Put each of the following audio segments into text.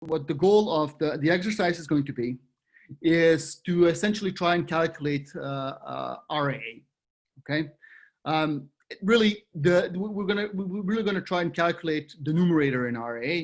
what the goal of the, the exercise is going to be is to essentially try and calculate uh, uh, RA. Okay, um, really, the we're gonna we're really gonna try and calculate the numerator in RA,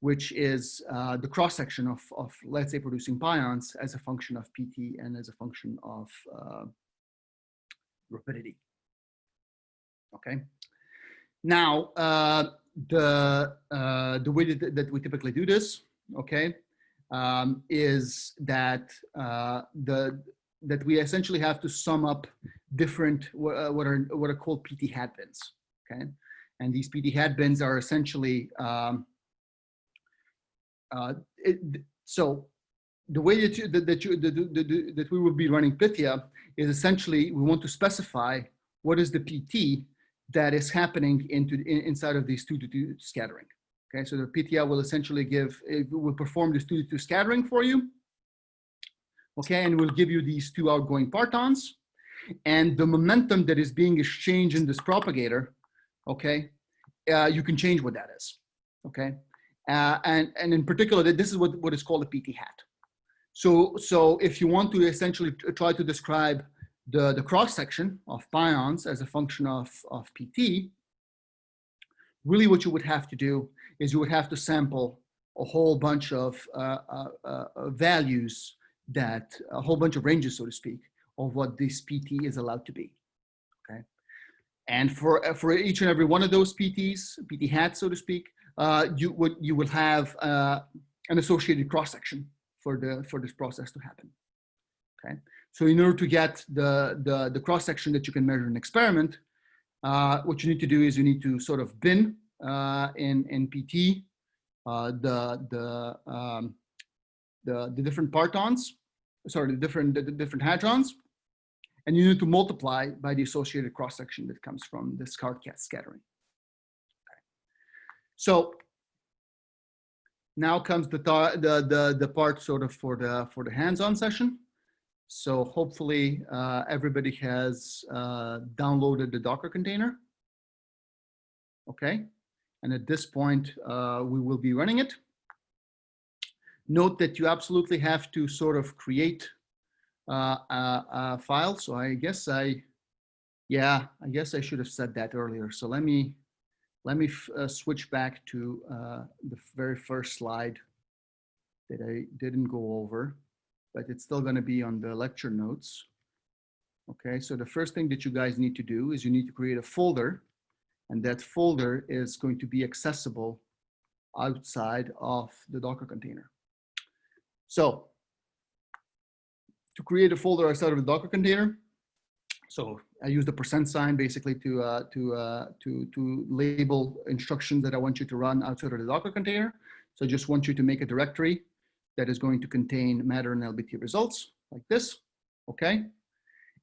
which is uh, the cross section of of let's say producing pions as a function of PT and as a function of uh, rapidity. Okay, now uh, the uh, the way that, that we typically do this, okay, um, is that uh, the that we essentially have to sum up different uh, what are what are called PT hat bins. Okay, and these PT hat bins are essentially um, uh, it, so the way that you, that, that, you, that, that we will be running Pythia is essentially we want to specify what is the PT that is happening into in, inside of these two to two scattering. Okay, so the PTI will essentially give, it will perform this two to two scattering for you. Okay, and will give you these two outgoing partons. And the momentum that is being exchanged in this propagator, okay, uh, you can change what that is. Okay, uh, and, and in particular, this is what, what is called a PT hat. So, so if you want to essentially try to describe the, the cross section of pions as a function of, of PT, really what you would have to do is you would have to sample a whole bunch of uh, uh, uh, values that, a whole bunch of ranges, so to speak, of what this PT is allowed to be, okay? And for, uh, for each and every one of those PTs, PT hats, so to speak, uh, you, would, you will have uh, an associated cross-section for, the, for this process to happen, okay? So in order to get the, the, the cross-section that you can measure in an experiment, uh, what you need to do is you need to sort of bin uh, in, in PT uh, the, the, um, the, the different partons, sorry, the different, the, the different hadrons, and you need to multiply by the associated cross-section that comes from this card cat scattering. Okay. So now comes the, the, the, the part sort of for the, for the hands-on session. So hopefully uh, everybody has uh, downloaded the Docker container. Okay, and at this point uh, we will be running it. Note that you absolutely have to sort of create uh, a, a file. So I guess I, yeah, I guess I should have said that earlier. So let me let me uh, switch back to uh, the very first slide that I didn't go over but it's still going to be on the lecture notes. Okay, so the first thing that you guys need to do is you need to create a folder and that folder is going to be accessible outside of the Docker container. So to create a folder outside of the Docker container, so I use the percent sign basically to, uh, to, uh, to, to label instructions that I want you to run outside of the Docker container. So I just want you to make a directory that is going to contain matter and LBT results like this, okay?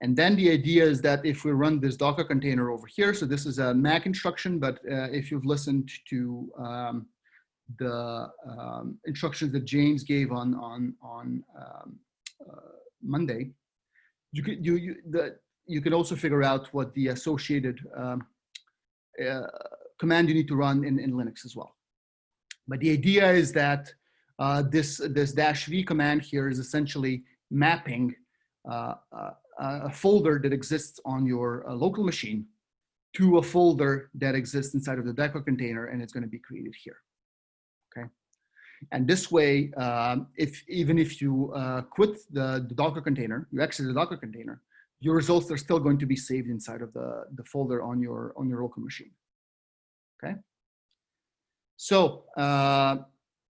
And then the idea is that if we run this Docker container over here, so this is a Mac instruction, but uh, if you've listened to um, the um, instructions that James gave on on on um, uh, Monday, you could you you the you can also figure out what the associated um, uh, command you need to run in, in Linux as well. But the idea is that uh, this, this dash V command here is essentially mapping uh, uh, a folder that exists on your uh, local machine to a folder that exists inside of the Docker container and it's going to be created here. Okay. And this way, um, if even if you uh, quit the, the, Docker container, you exit the Docker container, your results are still going to be saved inside of the, the folder on your on your local machine. Okay. So uh,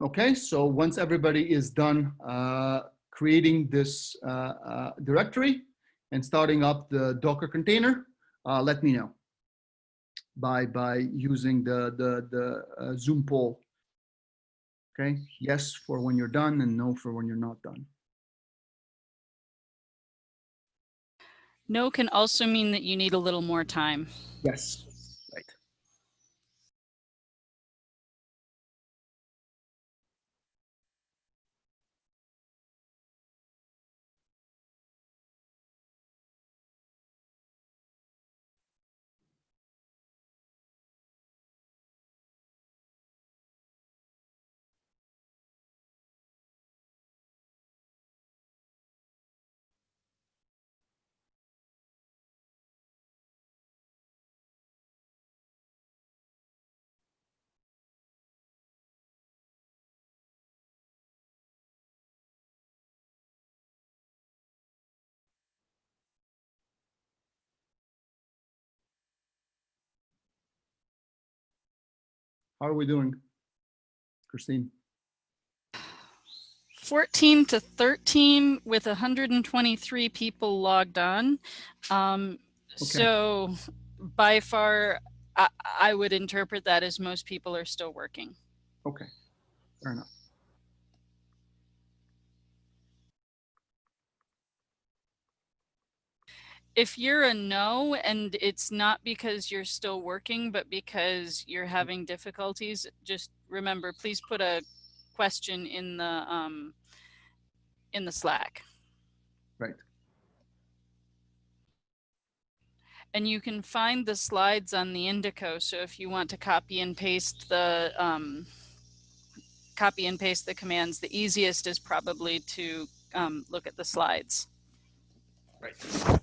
Okay, so once everybody is done uh, creating this uh, uh, directory and starting up the Docker container, uh, let me know by by using the the the uh, Zoom poll. Okay, yes for when you're done and no for when you're not done. No can also mean that you need a little more time. Yes. How are we doing? Christine? 14 to 13 with 123 people logged on. Um, So by far, I, I would interpret that as most people are still working. Okay, fair enough. If you're a no and it's not because you're still working, but because you're having difficulties, just remember, please put a question in the, um, in the Slack. Right. And you can find the slides on the Indico. So if you want to copy and paste the, um, copy and paste the commands, the easiest is probably to, um, look at the slides. Right.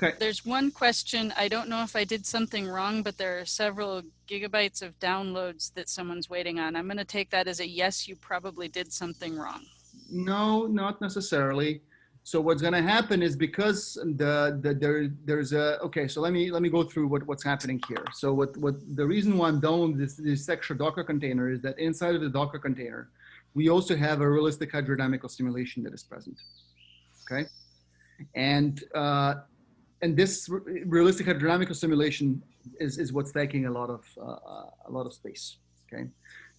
Okay, There's one question. I don't know if I did something wrong, but there are several gigabytes of downloads that someone's waiting on. I'm going to take that as a yes, you probably did something wrong. no, not necessarily. So what's gonna happen is because the, the, there, there's a, okay, so let me, let me go through what, what's happening here. So what, what, the reason why I'm doing this, this extra Docker container is that inside of the Docker container, we also have a realistic hydrodynamical simulation that is present, okay? And, uh, and this re- realistic hydrodynamical simulation is, is what's taking a lot of, uh, a lot of space, okay?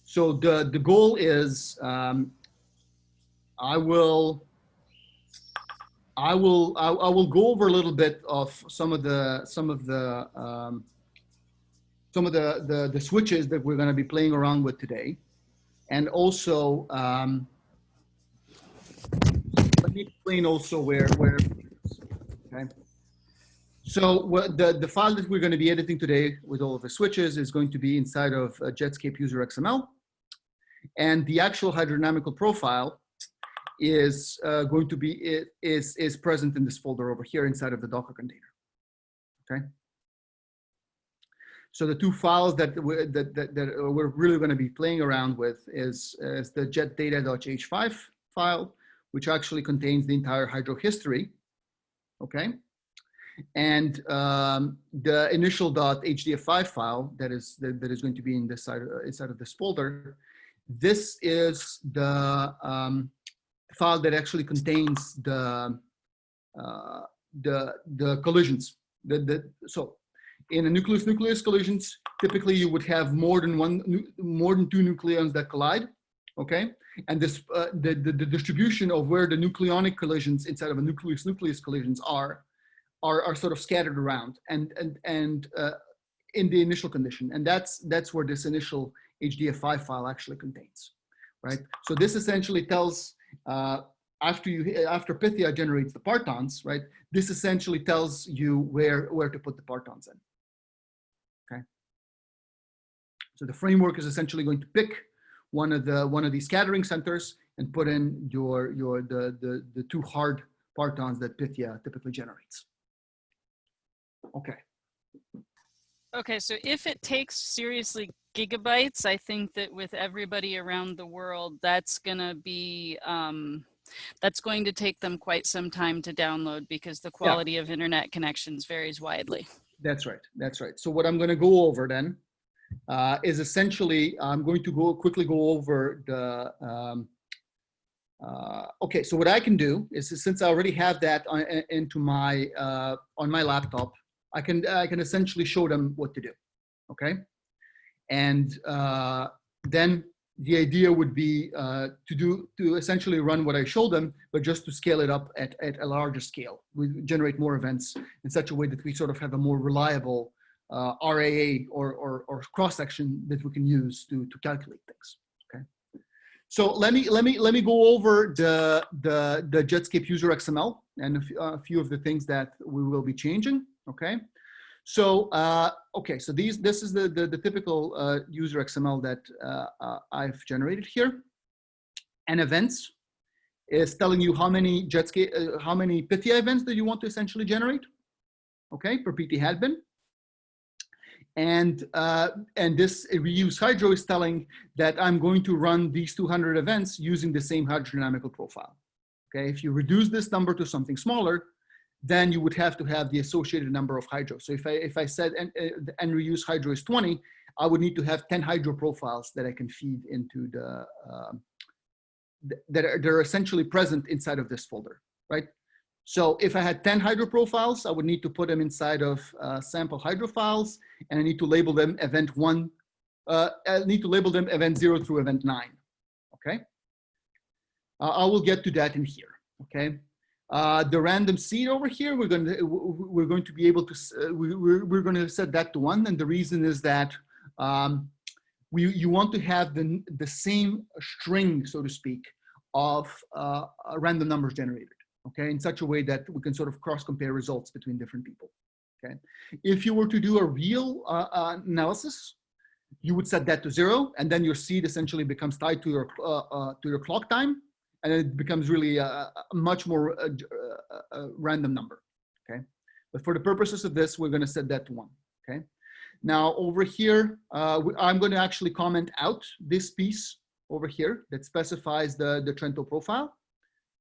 So the, the goal is, um, I will, I will, I, I will go over a little bit of some of the, some of the, um, some of the, the, the switches that we're going to be playing around with today. And also, um, let me explain also where, where, okay. So the, the file that we're going to be editing today with all of the switches is going to be inside of uh, Jetscape user XML. And the actual hydrodynamical profile is uh, going to be is is present in this folder over here inside of the Docker container. Okay. So the two files that we, that, that, that we're really going to be playing around with is, is the jetdata.h5 file, which actually contains the entire hydro history. Okay. And um, the initial .hdf5 file that is that, that is going to be in this side uh, inside of this folder. This is the um, file that actually contains the uh, the the collisions. The, the so in a nucleus nucleus collisions, typically you would have more than one more than two nucleons that collide. Okay, and this uh, the, the the distribution of where the nucleonic collisions inside of a nucleus nucleus collisions are are are sort of scattered around and and and uh, in the initial condition, and that's that's where this initial HDF5 file actually contains, right? So this essentially tells uh, after you after Pythia generates the partons, right? This essentially tells you where where to put the partons in. Okay. So the framework is essentially going to pick one of the one of these scattering centers and put in your your the the the two hard partons that Pythia typically generates. Okay. Okay, so if it takes seriously gigabytes, I think that with everybody around the world, that's gonna be, um, that's going to take them quite some time to download because the quality of internet connections varies widely. That's right. That's right. So what I'm going to go over then uh, is essentially I'm going to go quickly go over the. Um, uh, okay, so what I can do is since I already have that on, into my uh, on my laptop, I can I can essentially show them what to do. Okay, and uh, then the idea would be uh, to do to essentially run what I showed them, but just to scale it up at, at a larger scale. We generate more events in such a way that we sort of have a more reliable uh, RAA or, or, or cross section that we can use to, to calculate things. Okay. So let me let me let me go over the the the Jetscape user XML and a few of the things that we will be changing. Okay. So uh, okay, so these this is the the, the typical uh, user XML that uh, uh, I've generated here. And events is telling you how many Jetscape uh, how many Pythia events that you want to essentially generate. Okay, per PT hat bin. And, uh, and this reuse hydro is telling that I'm going to run these 200 events using the same hydrodynamical profile. Okay, if you reduce this number to something smaller, then you would have to have the associated number of hydro. So if I, if I said and, uh, reuse hydro is 20, I would need to have 10 hydro profiles that I can feed into the, uh, that are, they're essentially present inside of this folder, right? So if I had 10 hydro profiles, I would need to put them inside of uh, sample hydro files, and I need to label them event one, uh, I need to label them event zero through event nine, okay? Uh, I will get to that in here, okay? Uh, the random seed over here, we're going to we're going to be able to uh, we, we're we're going to set that to one, and the reason is that um, we you want to have the the same string, so to speak, of uh, random numbers generated, okay, in such a way that we can sort of cross compare results between different people, okay. If you were to do a real uh, uh, analysis, you would set that to zero, and then your seed essentially becomes tied to your to your clock time and it becomes really a, a much more uh, a, a random number, okay? But for the purposes of this, we're gonna set that to one, okay? Now over here, uh, I'm gonna actually comment out this piece over here that specifies the, the Trento profile,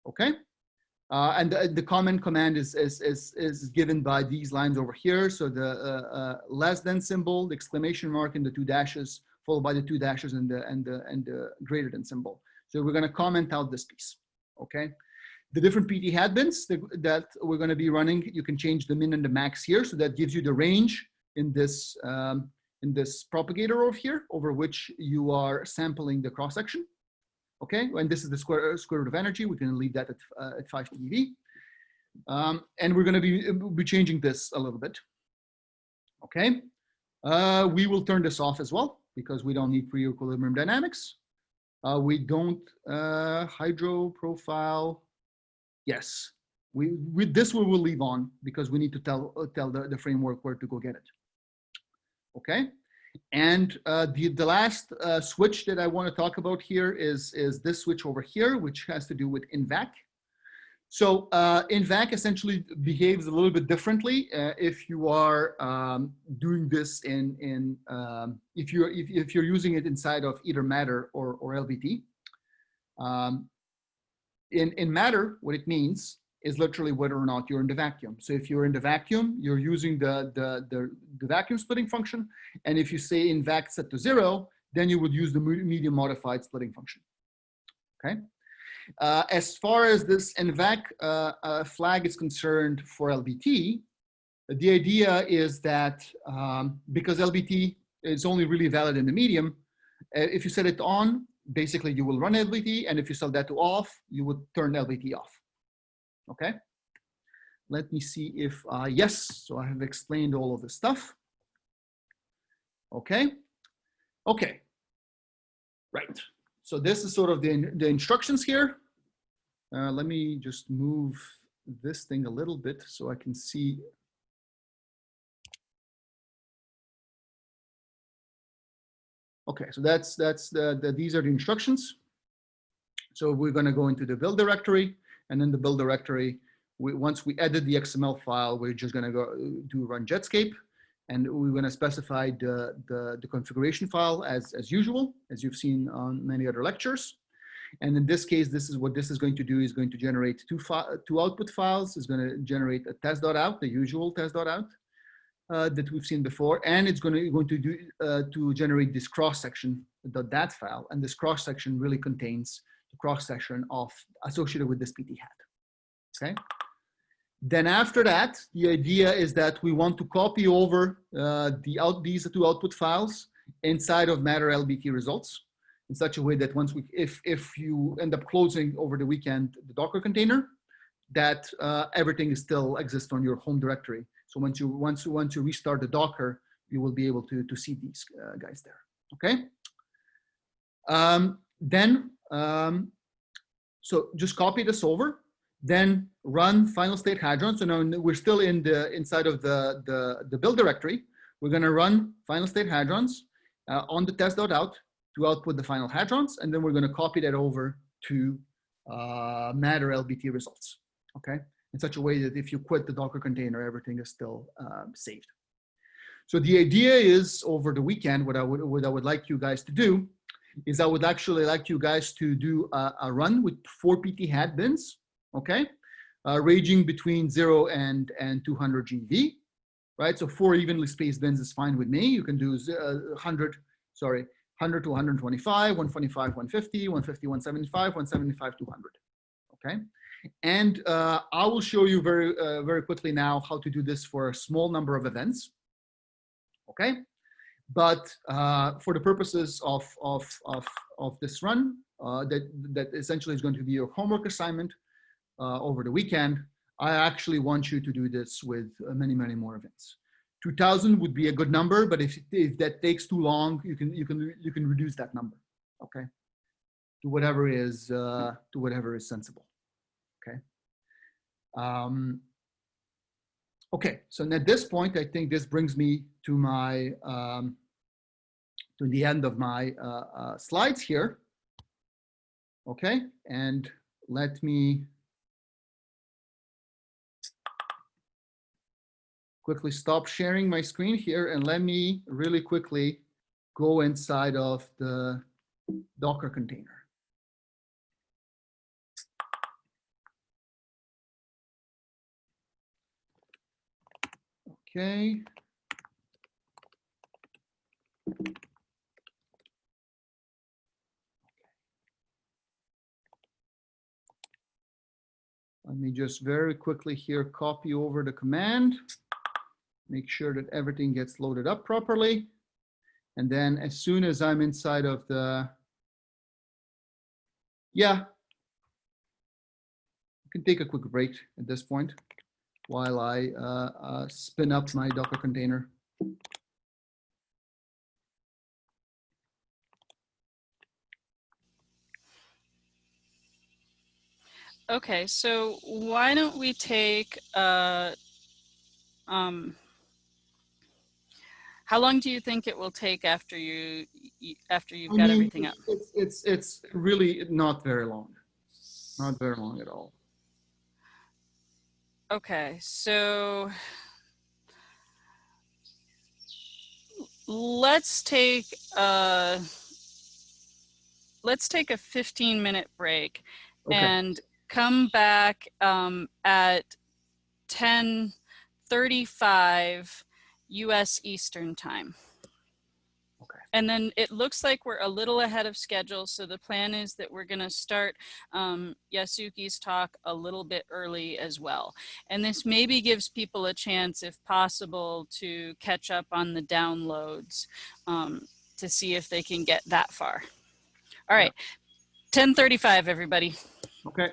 okay? Uh, and the, the comment command is, is, is, is given by these lines over here. So the uh, uh, less than symbol, the exclamation mark and the two dashes, followed by the two dashes and the, and the, and the greater than symbol. So we're going to comment out this piece, okay? The different PT hat bins that, we're going to be running, you can change the min and the max here. So that gives you the range in this, um, in this propagator over here, over which you are sampling the cross section. Okay, and this is the square, square root of energy. We can leave that at, uh, at 5 TeV. Um, and we're going to be, be changing this a little bit. Okay, uh, we will turn this off as well because we don't need pre-equilibrium dynamics. Uh, we don't uh, hydro profile. Yes, we with this we will leave on because we need to tell uh, tell the, the framework where to go get it. Okay, and uh, the the last uh, switch that I want to talk about here is is this switch over here, which has to do with INVAC. So uh, INVAC essentially behaves a little bit differently uh, if you are um, doing this in, in um, if, you're, if, if, you're using it inside of either Matter or, or LBT. Um, in, in Matter, what it means is literally whether or not you're in the vacuum. So if you're in the vacuum, you're using the, the, the, the vacuum splitting function. And if you say in vac set to zero, then you would use the medium modified splitting function. Okay. Uh, as far as this INVAC uh, uh, flag is concerned for LBT, the idea is that um, because LBT is only really valid in the medium, uh, if you set it on, basically you will run LBT, and if you set that to off, you would turn LBT off. Okay? Let me see if, uh, yes, so I have explained all of this stuff. Okay? Okay. Right. So this is sort of the, the instructions here. Uh, let me just move this thing a little bit so I can see. Okay, so that's, that's the, the these are the instructions. So we're gonna go into the build directory and in the build directory, we, once we edit the XML file, we're just gonna go do run Jetscape and we're going to specify the, the, the, configuration file as, as usual, as you've seen on many other lectures. And in this case, this is what this is going to do is going to generate two, two output files. It's going to generate a test.out, the usual test.out uh, that we've seen before. And it's going to, going to, do, uh, to generate this cross section, the .dat file. And this cross section really contains the cross section of associated with this PT hat. Okay. Then after that, the idea is that we want to copy over uh, the out, these two output files inside of Matter LBT results in such a way that once we, if, if you end up closing over the weekend the Docker container, that uh, everything is still exists on your home directory. So once you, once, you, once you restart the Docker, you will be able to, to see these uh, guys there, okay? Um, then, um, so just copy this over then run final state hadron. So now we're still in the inside of the, the, the build directory. We're going to run final state hadrons uh, on the test.out to output the final hadrons. And then we're going to copy that over to uh, Matter LBT results. Okay. In such a way that if you quit the Docker container, everything is still um, saved. So the idea is over the weekend, what I would, what I would like you guys to do is I would actually like you guys to do a, a run with four PT hat bins, okay? Uh, ranging between zero and, and 200 GeV, right? So four evenly spaced bins is fine with me. You can do uh, 100, sorry, 100 to 125, 125, 150, 150, 175, 175, 200, okay? And uh, I will show you very, uh, very quickly now how to do this for a small number of events, okay? But uh, for the purposes of, of, of, of this run, uh, that, that essentially is going to be your homework assignment uh, over the weekend, I actually want you to do this with uh, many, many more events. 2000 would be a good number, but if, if that takes too long, you can, you can, you can reduce that number, okay? To whatever is, uh, to whatever is sensible, okay? Um, Okay, so at this point, I think this brings me to my um, to the end of my uh, uh, slides here. Okay, and let me quickly stop sharing my screen here and let me really quickly go inside of the Docker container. Okay. Let me just very quickly here copy over the command. Make sure that everything gets loaded up properly. And then as soon as I'm inside of the, yeah. You can take a quick break at this point while I uh, uh, spin up my Docker container. Okay, so why don't we take, uh, um, how long do you think it will take after you, after you've I got mean, everything up? It's, it's, it's really not very long. Not very long at all. Okay, so let's take uh let's take a 15 minute break Okay, and come back um, at 10:35 US Eastern time. Okay. And then it looks like we're a little ahead of schedule. So the plan is that we're going to start um, Yasuki's talk a little bit early as well. And this maybe gives people a chance, if possible, to catch up on the downloads um, to see if they can get that far. All right, 1035, everybody. okay.